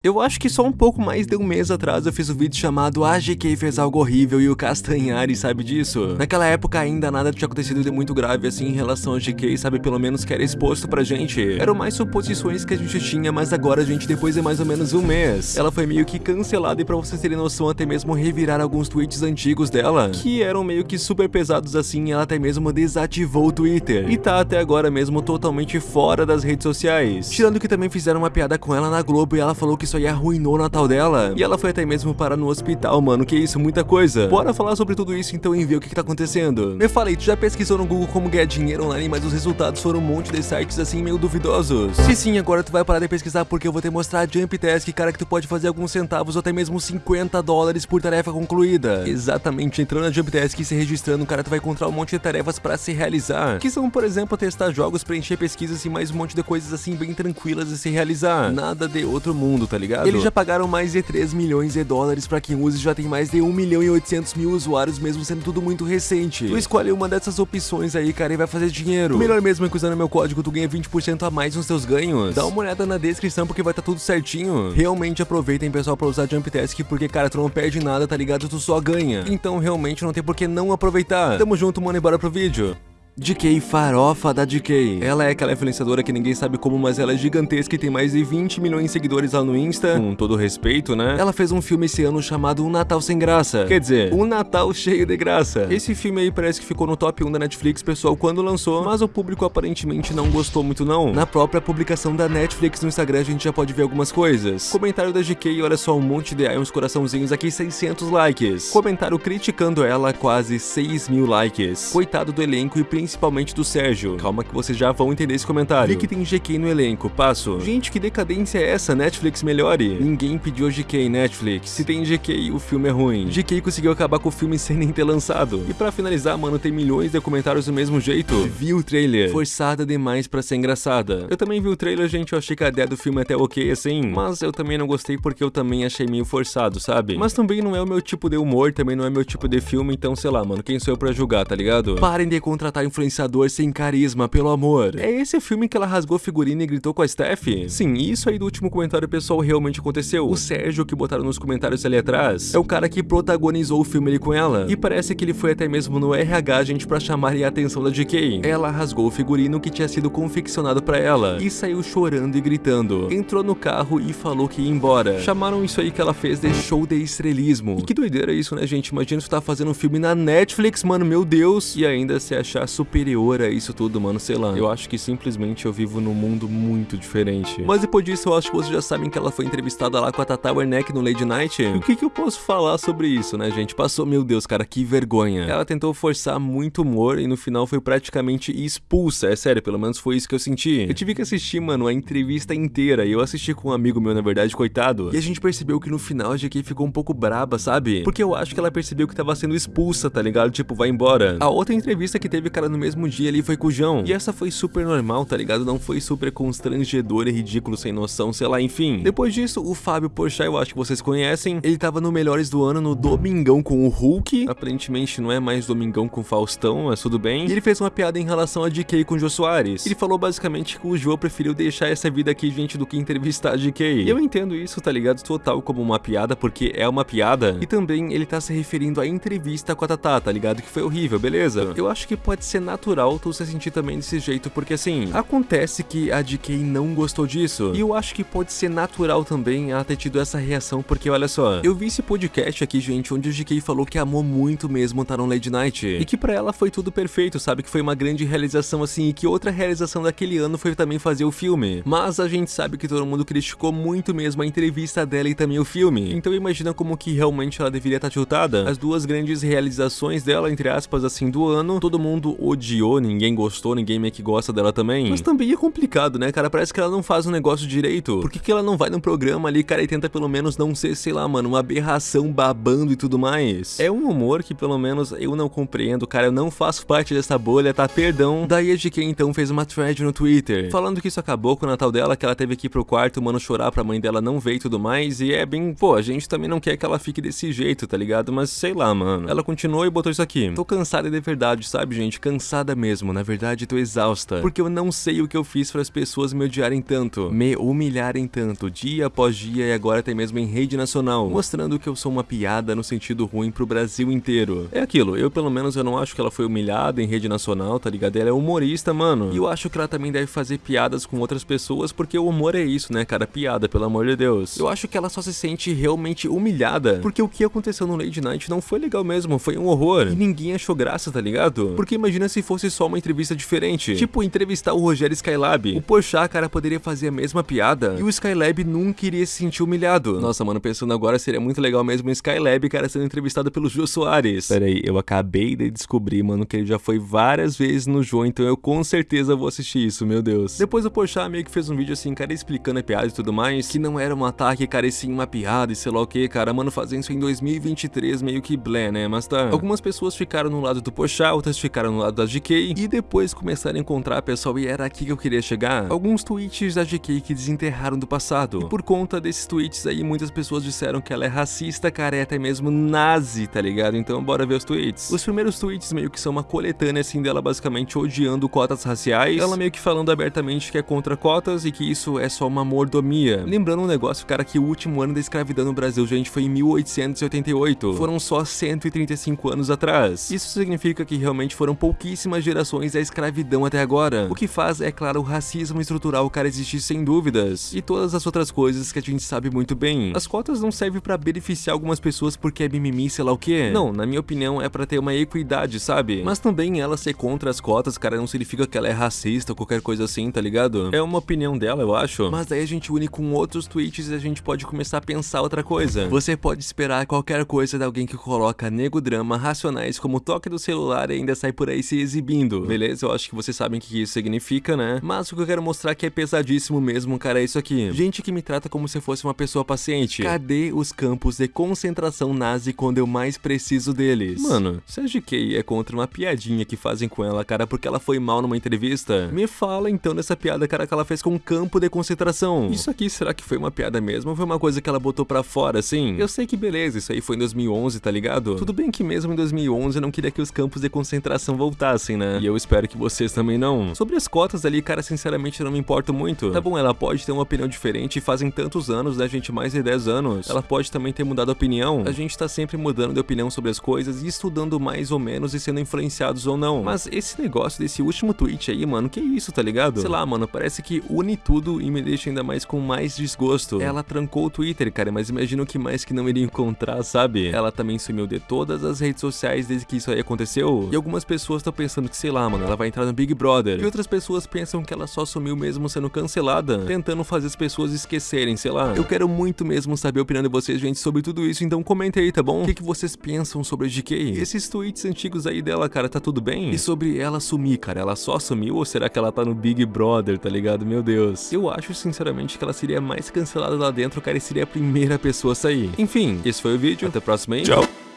Eu acho que só um pouco mais de um mês atrás eu fiz um vídeo chamado A GK fez algo horrível e o Castanhari sabe disso? Naquela época ainda nada tinha acontecido de muito grave assim em relação a GK, sabe, pelo menos que era exposto pra gente. Eram mais suposições que a gente tinha, mas agora, gente, depois de mais ou menos um mês, ela foi meio que cancelada e pra vocês terem noção, até mesmo revirar alguns tweets antigos dela, que eram meio que super pesados assim, ela até mesmo desativou o Twitter. E tá até agora mesmo totalmente fora das redes sociais. Tirando que também fizeram uma piada com ela na Globo e ela falou que isso aí arruinou o Natal dela. E ela foi até mesmo parar no hospital, mano. Que isso, muita coisa. Bora falar sobre tudo isso então e ver o que, que tá acontecendo. Me falei, tu já pesquisou no Google como ganhar dinheiro online, mas os resultados foram um monte de sites assim meio duvidosos. Se sim, agora tu vai parar de pesquisar porque eu vou te mostrar a Jump Task, cara, que tu pode fazer alguns centavos ou até mesmo 50 dólares por tarefa concluída. Exatamente, entrando na Jump Task e se registrando, cara, tu vai encontrar um monte de tarefas pra se realizar. Que são, por exemplo, testar jogos, preencher pesquisas e mais um monte de coisas assim bem tranquilas de se realizar. Nada de outro mundo, tá ligado? Eles já pagaram mais de 3 milhões de dólares pra quem usa e já tem mais de 1 milhão e 800 mil usuários, mesmo sendo tudo muito recente. Tu escolhe uma dessas opções aí, cara, e vai fazer dinheiro. O melhor mesmo é que usando meu código tu ganha 20% a mais nos teus ganhos. Dá uma olhada na descrição porque vai estar tá tudo certinho. Realmente aproveitem, pessoal, pra usar Jump Task, porque, cara, tu não perde nada, tá ligado? Tu só ganha. Então, realmente, não tem por que não aproveitar. Tamo junto, mano, e bora pro vídeo. DK Farofa da DK. Ela é aquela influenciadora que ninguém sabe como, mas ela é gigantesca e tem mais de 20 milhões de seguidores lá no Insta. Com todo respeito, né? Ela fez um filme esse ano chamado Um Natal Sem Graça. Quer dizer, Um Natal Cheio de Graça. Esse filme aí parece que ficou no top 1 da Netflix, pessoal, quando lançou, mas o público aparentemente não gostou muito não. Na própria publicação da Netflix no Instagram a gente já pode ver algumas coisas. Comentário da GK, olha só, um monte de ai, uns coraçãozinhos aqui, 600 likes. Comentário criticando ela, quase 6 mil likes. Coitado do elenco e principalmente principalmente do Sérgio. Calma que vocês já vão entender esse comentário. Vi que tem GK no elenco, passo. Gente, que decadência é essa? Netflix melhore. Ninguém pediu GK Netflix. Se tem GK, o filme é ruim. GK conseguiu acabar com o filme sem nem ter lançado. E pra finalizar, mano, tem milhões de comentários do mesmo jeito. Vi o trailer. Forçada demais pra ser engraçada. Eu também vi o trailer, gente, eu achei que a ideia do filme é até ok, assim. Mas eu também não gostei porque eu também achei meio forçado, sabe? Mas também não é o meu tipo de humor, também não é meu tipo de filme, então sei lá, mano, quem sou eu pra julgar, tá ligado? Parem de contratar influenciador sem carisma, pelo amor. É esse o filme que ela rasgou figurina e gritou com a Steph? Sim, isso aí do último comentário pessoal realmente aconteceu. O Sérgio, que botaram nos comentários ali atrás, é o cara que protagonizou o filme ali com ela. E parece que ele foi até mesmo no RH, gente, pra chamar a atenção da GK. Ela rasgou o figurino que tinha sido confeccionado pra ela e saiu chorando e gritando. Entrou no carro e falou que ia embora. Chamaram isso aí que ela fez de show de estrelismo. E que doideira isso, né, gente? Imagina você tá fazendo um filme na Netflix, mano, meu Deus. E ainda se achar superior a isso tudo, mano, sei lá. Eu acho que simplesmente eu vivo num mundo muito diferente. Mas depois disso, eu acho que vocês já sabem que ela foi entrevistada lá com a Tata Werneck no Lady Night. E o que que eu posso falar sobre isso, né, gente? Passou, meu Deus, cara, que vergonha. Ela tentou forçar muito humor e no final foi praticamente expulsa. É sério, pelo menos foi isso que eu senti. Eu tive que assistir, mano, a entrevista inteira. E eu assisti com um amigo meu, na verdade, coitado. E a gente percebeu que no final a GK ficou um pouco braba, sabe? Porque eu acho que ela percebeu que tava sendo expulsa, tá ligado? Tipo, vai embora. A outra entrevista que teve, cara, no mesmo dia ali foi com o João. E essa foi super normal, tá ligado? Não foi super constrangedor e ridículo, sem noção, sei lá, enfim. Depois disso, o Fábio Porchat, eu acho que vocês conhecem, ele tava no Melhores do Ano no Domingão com o Hulk. Aparentemente não é mais Domingão com o Faustão, mas tudo bem. E ele fez uma piada em relação a DK com o Jô Soares. Ele falou basicamente que o Jô preferiu deixar essa vida aqui, gente, do que entrevistar a DK. E eu entendo isso, tá ligado? Total como uma piada, porque é uma piada. E também ele tá se referindo à entrevista com a Tatá, tá ligado? Que foi horrível, beleza? Eu acho que pode ser natural natural tu se sentir também desse jeito, porque assim, acontece que a DK não gostou disso. E eu acho que pode ser natural também ela ter tido essa reação, porque olha só, eu vi esse podcast aqui, gente, onde o GK falou que amou muito mesmo estar no Lady Night. E que pra ela foi tudo perfeito, sabe? Que foi uma grande realização assim, e que outra realização daquele ano foi também fazer o filme. Mas a gente sabe que todo mundo criticou muito mesmo a entrevista dela e também o filme. Então imagina como que realmente ela deveria estar tiltada. As duas grandes realizações dela, entre aspas, assim, do ano, todo mundo odiou ninguém gostou, ninguém meio que gosta dela também. Mas também é complicado, né, cara? Parece que ela não faz o um negócio direito. Por que, que ela não vai no programa ali, cara, e tenta pelo menos não ser, sei lá, mano, uma aberração babando e tudo mais? É um humor que pelo menos eu não compreendo, cara, eu não faço parte dessa bolha, tá? Perdão. Daí a GK então fez uma thread no Twitter, falando que isso acabou com o Natal dela, que ela teve que ir pro quarto, mano, chorar pra mãe dela não ver e tudo mais, e é bem, pô, a gente também não quer que ela fique desse jeito, tá ligado? Mas sei lá, mano. Ela continuou e botou isso aqui. Tô cansada de verdade, sabe, gente? Cansada cansada mesmo, na verdade tô exausta, porque eu não sei o que eu fiz para as pessoas me odiarem tanto, me humilharem tanto, dia após dia e agora até mesmo em rede nacional, mostrando que eu sou uma piada no sentido ruim pro Brasil inteiro. É aquilo, eu pelo menos eu não acho que ela foi humilhada em rede nacional, tá ligado? Ela é humorista, mano, e eu acho que ela também deve fazer piadas com outras pessoas, porque o humor é isso, né, cara? Piada, pelo amor de Deus. Eu acho que ela só se sente realmente humilhada, porque o que aconteceu no Lady Night não foi legal mesmo, foi um horror, e ninguém achou graça, tá ligado? Porque imagina se fosse só uma entrevista diferente, tipo entrevistar o Rogério Skylab, o Porchat, cara, poderia fazer a mesma piada, e o Skylab nunca iria se sentir humilhado. Nossa, mano, pensando agora, seria muito legal mesmo o Skylab, cara, sendo entrevistado pelo Jô Soares. Pera aí, eu acabei de descobrir, mano, que ele já foi várias vezes no Jô, então eu com certeza vou assistir isso, meu Deus. Depois o Porchat meio que fez um vídeo assim, cara, explicando a piada e tudo mais, que não era um ataque, cara, e sim uma piada e sei lá o que, cara, mano, fazendo isso em 2023 meio que blé, né, mas tá. Algumas pessoas ficaram no lado do Porchat, outras ficaram no lado da GK, e depois começaram a encontrar, pessoal, e era aqui que eu queria chegar, alguns tweets da GK que desenterraram do passado, e por conta desses tweets aí, muitas pessoas disseram que ela é racista, cara, é até mesmo nazi, tá ligado? Então bora ver os tweets. Os primeiros tweets meio que são uma coletânea, assim, dela basicamente odiando cotas raciais, ela meio que falando abertamente que é contra cotas e que isso é só uma mordomia. Lembrando um negócio, cara, que o último ano da escravidão no Brasil, gente, foi em 1888. Foram só 135 anos atrás. Isso significa que realmente foram pouquíssimas gerações da escravidão até agora. O que faz, é claro, o racismo estrutural, cara, existir sem dúvidas. E todas as outras coisas que a gente sabe muito bem. As cotas não servem pra beneficiar algumas pessoas porque é mimimi, sei lá o que. Não, na minha opinião, é pra ter uma equidade, sabe? Mas também ela ser contra as cotas, cara, não significa que ela é racista ou qualquer coisa assim, tá ligado? É uma opinião dela, eu acho. Mas daí a gente une com outros tweets e a gente pode começar a pensar outra coisa. Você pode esperar qualquer coisa de alguém que coloca nego drama racionais como toque do celular e ainda sai por aí se exibindo. Beleza? Eu acho que vocês sabem o que isso significa, né? Mas o que eu quero mostrar que é pesadíssimo mesmo, cara, é isso aqui. Gente que me trata como se fosse uma pessoa paciente. Cadê os campos de concentração nazi quando eu mais preciso deles? Mano, se a GK é contra uma piadinha que fazem com ela, cara, porque ela foi mal numa entrevista, me fala então dessa piada, cara, que ela fez com um campo de concentração. Isso aqui será que foi uma piada mesmo ou foi uma coisa que ela botou pra fora, assim? Eu sei que beleza, isso aí foi em 2011, tá ligado? Tudo bem que mesmo em 2011 eu não queria que os campos de concentração voltassem, né? E eu espero que vocês também não. Sobre as cotas ali, cara, sinceramente não me importo muito. Tá bom, ela pode ter uma opinião diferente fazem tantos anos, né, gente, mais de 10 anos. Ela pode também ter mudado a opinião. A gente tá sempre mudando de opinião sobre as coisas e estudando mais ou menos e sendo influenciados ou não. Mas esse negócio desse último tweet aí, mano, que isso, tá ligado? Sei lá, mano, parece que une tudo e me deixa ainda mais com mais desgosto. Ela trancou o Twitter, cara, mas imagina o que mais que não iria encontrar, sabe? Ela também sumiu de todas as redes sociais desde que isso aí aconteceu. E algumas pessoas estão pensando que, sei lá, mano, ela vai entrar no Big Brother. E outras pessoas pensam que ela só sumiu mesmo sendo cancelada, tentando fazer as pessoas esquecerem, sei lá. Eu quero muito mesmo saber a opinião de vocês, gente, sobre tudo isso, então comenta aí, tá bom? O que, que vocês pensam sobre a GK? Esses tweets antigos aí dela, cara, tá tudo bem? E sobre ela sumir, cara, ela só sumiu ou será que ela tá no Big Brother, tá ligado? Meu Deus. Eu acho, sinceramente, que ela seria mais cancelada lá dentro, cara, e seria a primeira pessoa a sair. Enfim, esse foi o vídeo, até a próxima aí. Tchau.